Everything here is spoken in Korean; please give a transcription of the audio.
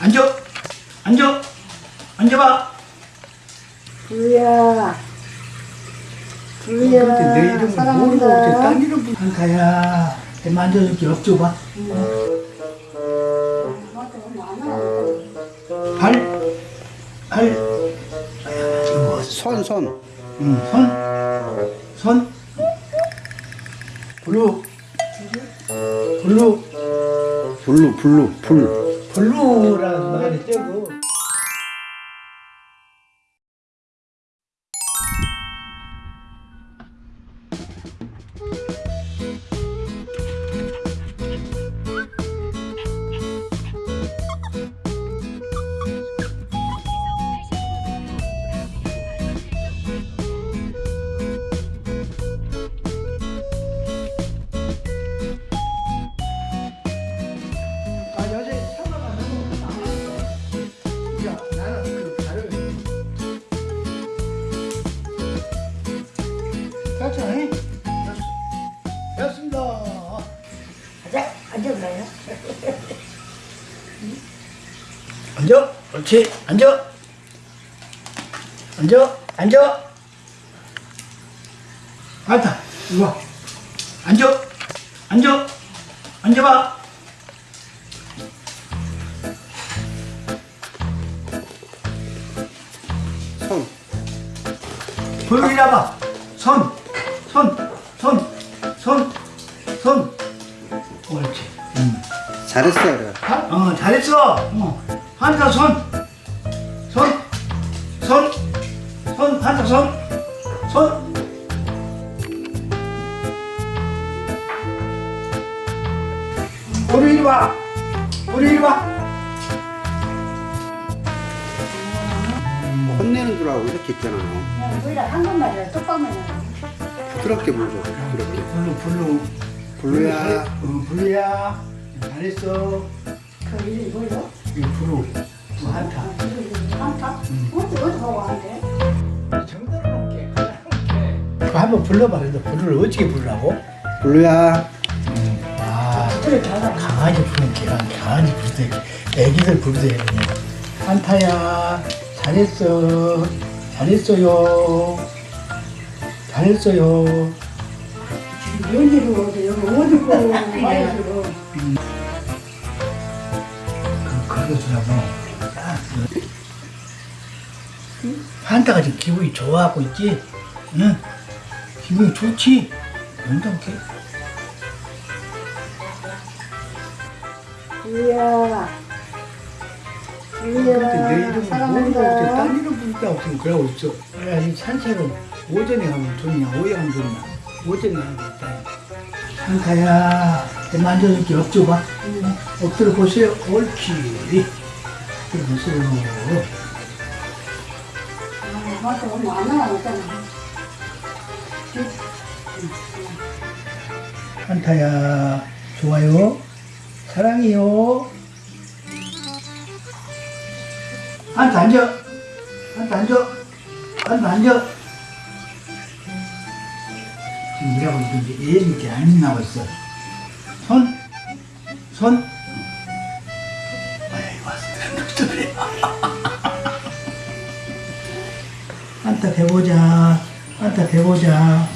앉아. 앉아. 앉아봐. 불이야. 불이야. 근데 내 이름은 모르고 딴 이름 부르 한가야. 내 만져줄게. 엎줘봐. 발. 발. 뭐. 손, 손. 응, 손. 손. 블루. 블루. 블루, 블루, 불. 블루라는 말이 쩌고. 나는 그 발을. 됐어. 됐습니다. 가자. 앉아봐요. 앉아. 옳지. 앉아. 앉아. 앉아. 앉아. 와. 앉아. 앉아. 앉아봐. 손. 불을 잡아. 손. 손. 손. 손. 손. 옳지. 음. 잘했어요, 그래. 한, 어, 잘했어. 어. 한타 손. 손. 손. 손. 한타 손. 손. 우리 이리 와. 우리 이리 와. 혼내는 줄 알고 이렇게 있잖아. 그냥 불이라 한국말이라 똑바로 부드럽게 불죠, 부드럽게. 블루 블루. 블루야. 어, 블루야. 잘했어. 그 이름이 뭐예요? 이 블루. 뭐 한타. 이름이 한타? 어디 어디 가고. 그거 한번 불러봐. 그래도 블루를 어떻게 부르라고? 블루야. 아. 그래 잘하. 강아지 부르는 게 강아지 부르듯 애기들 부르듯 한타야 잘했어. 잘했어요. 잘했어요. 연기로 어디 여기 어디 고 말이로. 그, 그거 주라고. 한타가 지금 기분이 좋아하고 있지? 응? 기분이 좋지? 온당케 불이야. 근데 내. 이름은 모르고 어떻게. 딴 이름 부르다고 지금 그러고 있어? 그래야지 산책은 오전에 하면 좋냐 오후에 하면 좋냐 오전에 하고 있다. 한타야 내 만져줄게. 엎줘봐. 엎드려 보세요. 옳지 엎드려 보세요 아, 맞아. 오늘 안 나왔잖아. 한타야 좋아요. 사랑해요 한타 앉아. 한타 앉아. 한타 앉아. 지금 우리하고 이제 애들이 안 나고 있어 손 손. 아이 왔어 그래 한타 배보자. 한타 배보자